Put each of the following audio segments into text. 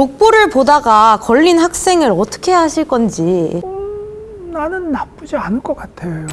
족보를 보다가 걸린 학생을 어떻게 하실 건지 나는 나쁘지 않을 것 같아요.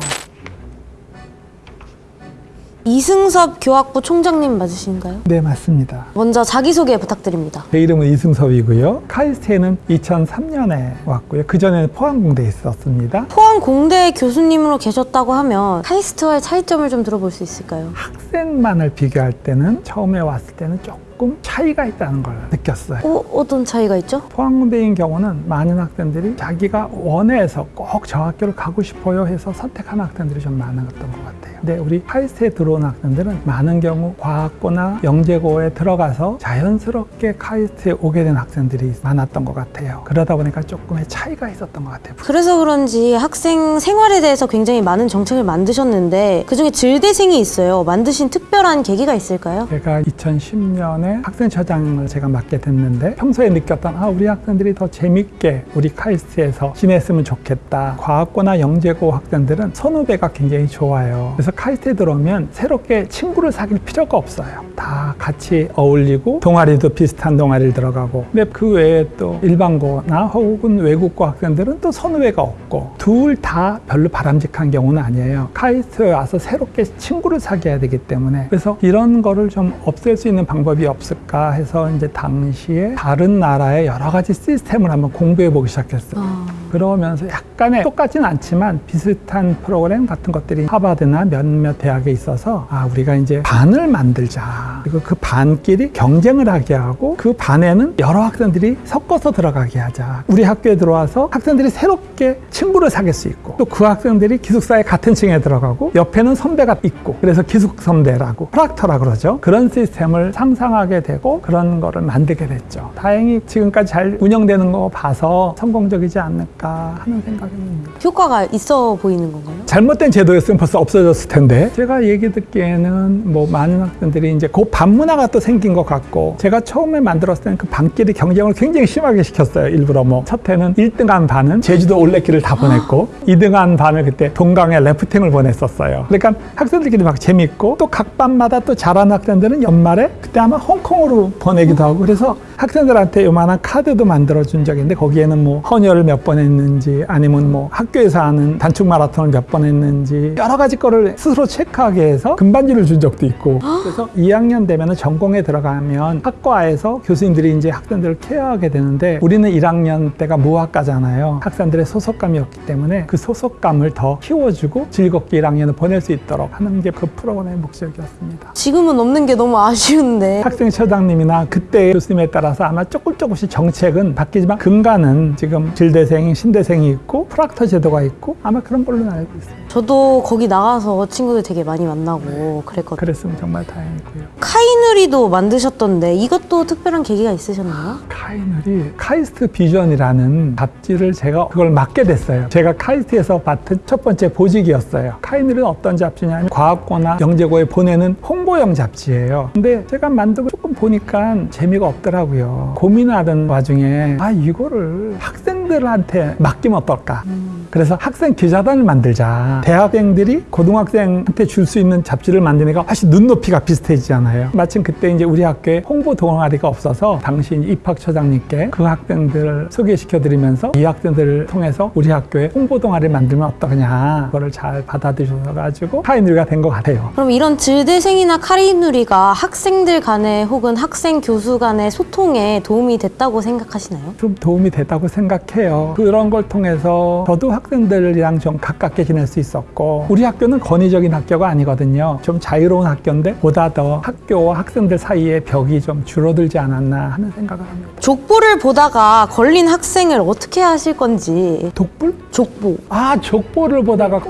이승섭 교학부 총장님 맞으신가요? 네, 맞습니다. 먼저 자기소개 부탁드립니다. 제 이름은 이승섭이고요. 카이스트에는 2003년에 왔고요. 그전에는 포항공대에 있었습니다. 포항 공대 교수님으로 계셨다고 하면 카이스트와의 차이점을 좀 들어볼 수 있을까요? 학생만을 비교할 때는 처음에 왔을 때는 조금 차이가 있다는 걸 느꼈어요. 어, 어떤 차이가 있죠? 포항공대인 경우는 많은 학생들이 자기가 원해서 꼭 저 학교를 가고 싶어요 해서 선택한 학생들이 좀 많았던 것 같아요. 근데 우리 카이스트에 들어온 학생들은 많은 경우 과학고나 영재고에 들어가서 자연스럽게 카이스트에 오게 된 학생들이 많았던 것 같아요. 그러다 보니까 조금의 차이가 있었던 것 같아요. 그래서 그런지 학생 생활에 대해서 굉장히 많은 정책을 만드셨는데 그중에 질대생이 있어요. 만드신 특별한 계기가 있을까요? 제가 2010년에 학생처장을 제가 맡게 됐는데 평소에 느꼈던 아 우리 학생들이 더 재밌게 우리 카이스트에서 지냈으면 좋겠다 과학고나 영재고 학생들은 선후배가 굉장히 좋아요 그래서 카이스트에 들어오면 새롭게 친구를 사귈 필요가 없어요. 다 같이 어울리고 동아리도 비슷한 동아리를 들어가고. 근데 그 외에 또 일반고나 혹은 외국고 학생들은 또 선후배가 없고 둘 다 별로 바람직한 경우는 아니에요. 카이스트에 와서 새롭게 친구를 사귀어야 되기 때문에. 그래서 이런 거를 좀 없앨 수 있는 방법이 없을까 해서 이제 당시에 다른 나라의 여러 가지 시스템을 한번 공부해 보기 시작했어요. 그러면서 약간의 똑같진 않지만 비슷한 프로그램 같은 것들이 하버드나 몇몇 대학에 있어서 아 우리가 이제 반을 만들자. 그리고 그 반끼리 경쟁을 하게 하고 그 반에는 여러 학생들이 섞어서 들어가게 하자. 우리 학교에 들어와서 학생들이 새롭게 친구를 사귈 수 있고 또 그 학생들이 기숙사에 같은 층에 들어가고 옆에는 선배가 있고 그래서 기숙 선배라고 프락터라 그러죠. 그런 시스템을 상상하게 되고 그런 거를 만들게 됐죠. 다행히 지금까지 잘 운영되는 거 봐서 성공적이지 않을까 하는 생각입니다 효과가 있어 보이는 건가요? 잘못된 제도였으면 벌써 없어졌을 텐데. 제가 얘기 듣기에는 뭐 많은 학생들이 이제 그 반문화가 또 생긴 것 같고 제가 처음에 만들었을 때는 그 반끼리 경쟁을 굉장히 심하게 시켰어요 일부러. 뭐 첫 해는 1등한 반은 제주도 올레길을 다 보냈고 2등한 반을 그때 동강에 래프팅을 보냈었어요. 그러니까 학생들끼리 막 재밌고 또 각 반마다 또 잘하는 학생들은 연말에 그때 아마 홍콩으로 보내기도 하고 그래서 학생들한테 요만한 카드도 만들어 준 적이 있는데 거기에는 뭐 헌혈을 몇 번 했는지 아니면 뭐 학교에서 하는 단축 마라톤을 몇 번 했는지 여러 가지 거를 스스로 체크하게 해서 금반지를 준 적도 있고. 그래서 2학년 되면은 전공에 들어가면 학과에서 교수님들이 이제 학생들을 케어하게 되는데 우리는 1학년 때가 무학과잖아요. 학생들의 소속감이 없기 때문에 그 소속감을 더 키워주고 즐겁게 1학년을 보낼 수 있도록 하는 게 그 프로그램의 목적이었습니다. 지금은 없는 게 너무 아쉬운데. 학생 처장님이나 그때 교수님에 따라서 아마 조금 조금씩 정책은 바뀌지만 근간은 지금 질대생, 신대생이 있고 프락터 제도가 있고 아마 그런 걸로 알고 있어요. 저도 거기 나가서 친구들 되게 많이 만나고 그랬거든요. 그랬으면 정말 다행이고요. 카이누리도 만드셨던데 이것도 특별한 계기가 있으셨나요? 카이늘이 카이스트 비전이라는 잡지를 제가 그걸 맡게 됐어요. 제가 카이스트에서 맡은 첫 번째 보직이었어요. 카이늘은 어떤 잡지냐면 과학고나 영재고에 보내는 홍보용 잡지예요. 근데 제가 만들고 조금 보니까 재미가 없더라고요. 고민하던 와중에 아 이거를 학생들한테 맡기면 어떨까? 그래서 학생 기자단을 만들자. 대학생들이 고등학생한테 줄 수 있는 잡지를 만드니까 사실 눈높이가 비슷해지잖아요. 마침 그때 이제 우리 학교에 홍보 동아리가 없어서 당시 입학처장님께 그 학생들을 소개시켜 드리면서 이 학생들을 통해서 우리 학교에 홍보 동아리를 만들면 어떠냐. 그거를 잘 받아들여가지고 파이널가 된 것 같아요. 그럼 이런 질대생이나 카이누리가 학생들 간에 혹은 학생 교수 간의 소통에 도움이 됐다고 생각하시나요? 좀 도움이 됐다고 생각해요. 그런 걸 통해서 저도 학생들이랑 좀 가깝게 지낼 수 있었고 우리 학교는 권위적인 학교가 아니거든요. 좀 자유로운 학교인데 보다 더 학교와 학생들 사이의 벽이 좀 줄어들지 않았나 하는 생각을 합니다. 족보를 보다가 걸린 학생을 어떻게 하실 건지 독불? 족보 아 족보를 보다가 음,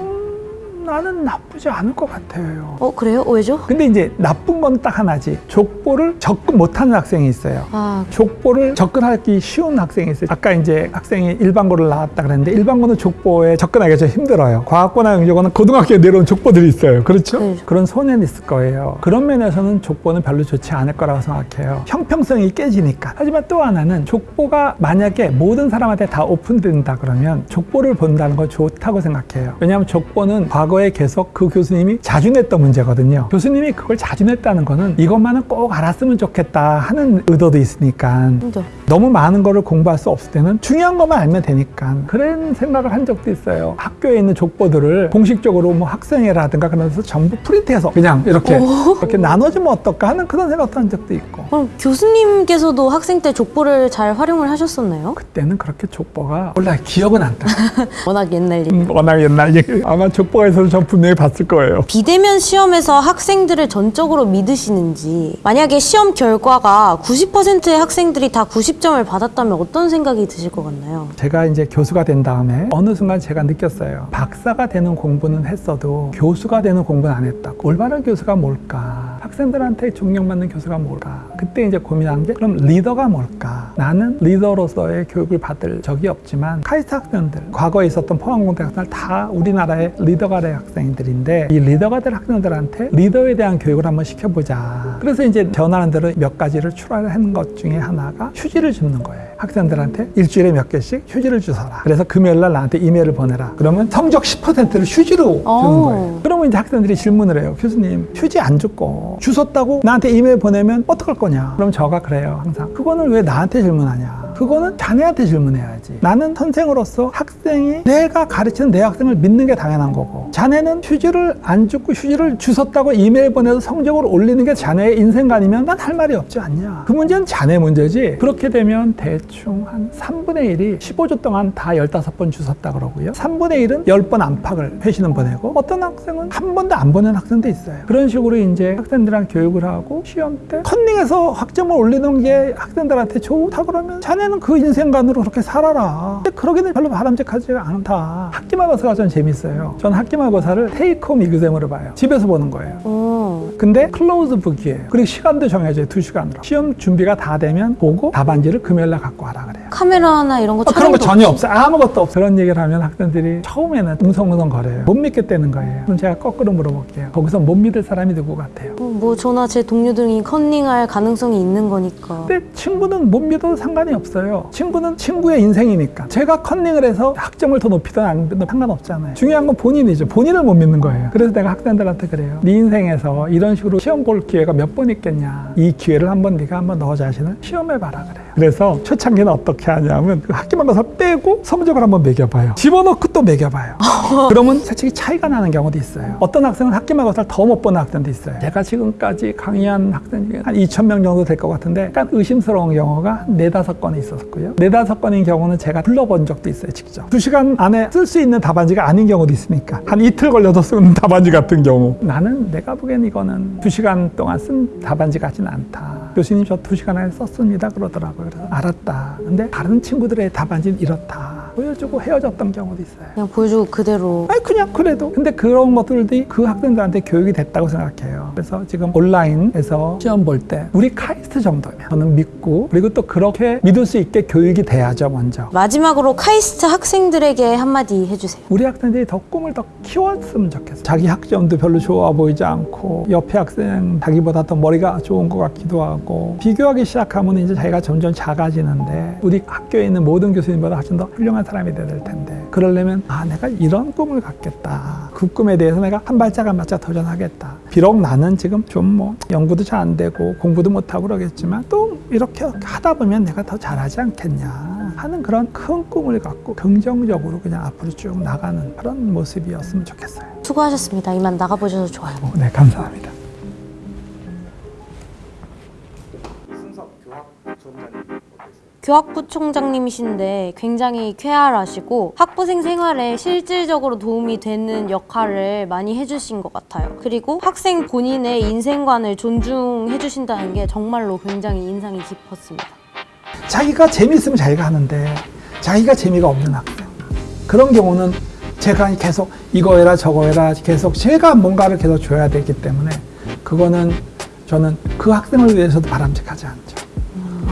나는 나쁘지 않을 것 같아요. 어 그래요? 왜죠? 근데 이제 나쁜 건 딱 하나지. 족보를 접근 못하는 학생이 있어요. 아 족보를 접근하기 쉬운 학생이 있어요. 아까 이제 학생이 일반고를 나왔다 그랬는데 일반고는 족보에 접근하기가 좀 힘들어요. 과학고나 영재고는 고등학교에 내려온 족보들이 있어요. 그렇죠? 네. 그런 손해는 있을 거예요. 그런 면에서는 족보는 별로 좋지 않을 거라고 생각해요. 형평성이 깨지니까. 하지만 또 하나는 족보가 만약에 모든 사람한테 다 오픈된다 그러면 족보를 본다는 건 좋다고 생각해요. 왜냐하면 족보는 과거 과거에 계속 그 교수님이 자주 냈던 문제거든요. 교수님이 그걸 자주 냈다는 거는 이것만은 꼭 알았으면 좋겠다 하는 의도도 있으니까 그죠? 너무 많은 거를 공부할 수 없을 때는 중요한 것만 알면 되니까 그런 생각을 한 적도 있어요. 학교에 있는 족보들을 공식적으로 뭐 학생회라든가 그런 데서 전부 프린트해서 그냥 이렇게 이렇게 나눠주면 어떨까 하는 그런 생각도 한 적도 있고 그럼 교수님께서도 학생 때 족보를 잘 활용을 하셨었나요? 그때는 그렇게 족보가 몰라 기억은 안 나. 워낙 옛날 일. 음, 워낙 옛날 얘기 아마 족보에서 는전 분명히 봤을 거예요. 비대면 시험에서 학생들을 전적으로 믿으시는지 만약에 시험 결과가 90%의 학생들이 다 90점을 받았다면 어떤 생각이 드실 것 같나요? 제가 이제 교수가 된 다음에 어느 순간 제가 느꼈어요. 박사가 되는 공부는 했어도 교수가 되는 공부는 안 했다고. 올바른 교수가 뭘까? 학생들한테 존경받는 교수가 뭘까? 그때 이제 고민한 게 그럼 리더가 뭘까? 나는 리더로서의 교육을 받은 적이 없지만 카이스트 학생들, 과거에 있었던 포항공대 학생들 다 우리나라의 리더가 될 학생들인데 이 리더가 될 학생들한테 리더에 대한 교육을 한번 시켜보자. 그래서 이제 저 나름대로 몇 가지를 추가하는 것 중에 하나가 휴지를 줍는 거예요. 학생들한테 일주일에 몇 개씩 휴지를 주서라. 그래서 금요일 날 나한테 이메일을 보내라. 그러면 성적 10%를 휴지로 주는 오. 거예요. 그러면 이제 학생들이 질문을 해요. 교수님, 휴지 안 줍고 주웠다고 나한테 이메일 보내면 어떡할 거냐? 그럼 저가 그래요. 항상. 그거는 왜 나한테 질문하냐? 그거는 자네한테 질문해야지. 나는 선생으로서 학생이 내가 가르치는 내 학생을 믿는 게 당연한 거고 자네는 휴지를 안 줬고 휴지를 주웠다고 이메일 보내서 성적을 올리는 게 자네의 인생관이면 난 할 말이 없지 않냐. 그 문제는 자네 문제지. 그렇게 되면 대충 한 3분의 1이 15주 동안 다 15번 주웠다 그러고요. 3분의 1은 10번 안팎을 회신은 보내고 어떤 학생은 한 번도 안 보낸 학생도 있어요. 그런 식으로 이제 학생들이랑 교육을 하고 시험 때 컨닝해서 학점을 올리는 게 학생들한테 좋다 그러면 자네 는그 인생관으로 그렇게 살아라. 근데 그러기는 별로 바람직하지 않다. 학기말고사가 전 재밌어요. 전 학기말고사를 테이크홈 exam으로 봐요. 집에서 보는 거예요. 어, 근데 close book이에요. 그리고 시간도 정해져요. 두 시간으로. 시험 준비가 다 되면 보고 답안지를 금요일날 갖고 와라 그래요. 카메라나 이런 거 아, 그런 거 전혀? 없어요. 아무것도 없어요. 그런 얘기를 하면 학생들이 처음에는 웅성웅성 거려요. 못 믿겠다는 거예요. 그럼 제가 거꾸로 물어볼게요. 거기서 못 믿을 사람이 누구 같아요? 어, 뭐 저나 제 동료들이 컨닝할 가능성이 있는 거니까. 근데 친구는 못 믿어도 상관이 없어요. 친구는 친구의 인생이니까. 제가 컨닝을 해서 학점을 더 높이든 안 높이든 상관없잖아요. 중요한 건 본인이죠. 본인을 못 믿는 거예요. 그래서 내가 학생들한테 그래요. 네 인생에서 이런 식으로 시험 볼 기회가 몇 번 있겠냐. 이 기회를 한번 네가 한번 너 자신을 시험해봐라 그래요. 그래서 초창기는 어떻게 하냐면 그 학기말고사 빼고 성적을 한번 매겨봐요. 집어넣고 또 매겨봐요. 그러면 솔직히 차이가 나는 경우도 있어요. 어떤 학생은 학기말고사를 더못 보는 학생도 있어요. 제가 지금까지 강의한 학생 중에 한 2천 명 정도 될 것 같은데 약간 의심스러운 경우가 한 네다섯 건이 있었고요. 네다섯 건인 경우는 제가 불러본 적도 있어요, 직접. 두 시간 안에 쓸 수 있는 답안지가 아닌 경우도 있습니까? 한 이틀 걸려서 쓰는 답안지 같은 경우. 나는 내가 보기엔 이거는 두 시간 동안 쓴 답안지 같지는 않다. 교수님 저 두 시간 안에 썼습니다. 그러더라고요. 그래서 알았다. 근데 다른 친구들의 답안지는 이렇다. 보여주고 헤어졌던 경우도 있어요. 그냥 보여주고 그대로. 아니 그냥 그래도 근데 그런 것들이 그 학생들한테 교육이 됐다고 생각해요 그래서 지금 온라인에서 시험 볼 때 우리 카이스트 정도면 저는 믿고 그리고 또 그렇게 믿을 수 있게 교육이 돼야죠 먼저 마지막으로 카이스트 학생들에게 한마디 해주세요. 우리 학생들이 더 꿈을 더 키웠으면 좋겠어요 자기 학점도 별로 좋아 보이지 않고 옆에 학생 자기보다 더 머리가 좋은 것 같기도 하고 비교하기 시작하면 이제 자기가 점점 작아지는데 우리 학교에 있는 모든 교수님보다 훨씬 더 훌륭한 사람이 돼야 될 텐데 그러려면 아 내가 이런 꿈을 갖겠다 그 꿈에 대해서 내가 한 발짝 한 발짝 도전하겠다 비록 나는 지금 좀 뭐 연구도 잘 안 되고 공부도 못하고 그러겠지만 또 이렇게 하다 보면 내가 더 잘하지 않겠냐 하는 그런 큰 꿈을 갖고 긍정적으로 그냥 앞으로 쭉 나가는 그런 모습이었으면 좋겠어요 수고하셨습니다. 이만 나가보셔서 좋아요. 어, 네 감사합니다 이순석 교학부총장님 어떠세요? 교학부총장님이신데 굉장히 쾌활하시고 학부생 생활에 실질적으로 도움이 되는 역할을 많이 해주신 것 같아요. 그리고 학생 본인의 인생관을 존중해 주신다는 게 정말로 굉장히 인상이 깊었습니다. 자기가 재미있으면 자기가 하는데 자기가 재미가 없는 학생 그런 경우는 제가 계속 이거 해라 저거 해라 계속 제가 뭔가를 계속 줘야 되기 때문에 그거는 저는 그 학생을 위해서도 바람직하지 않죠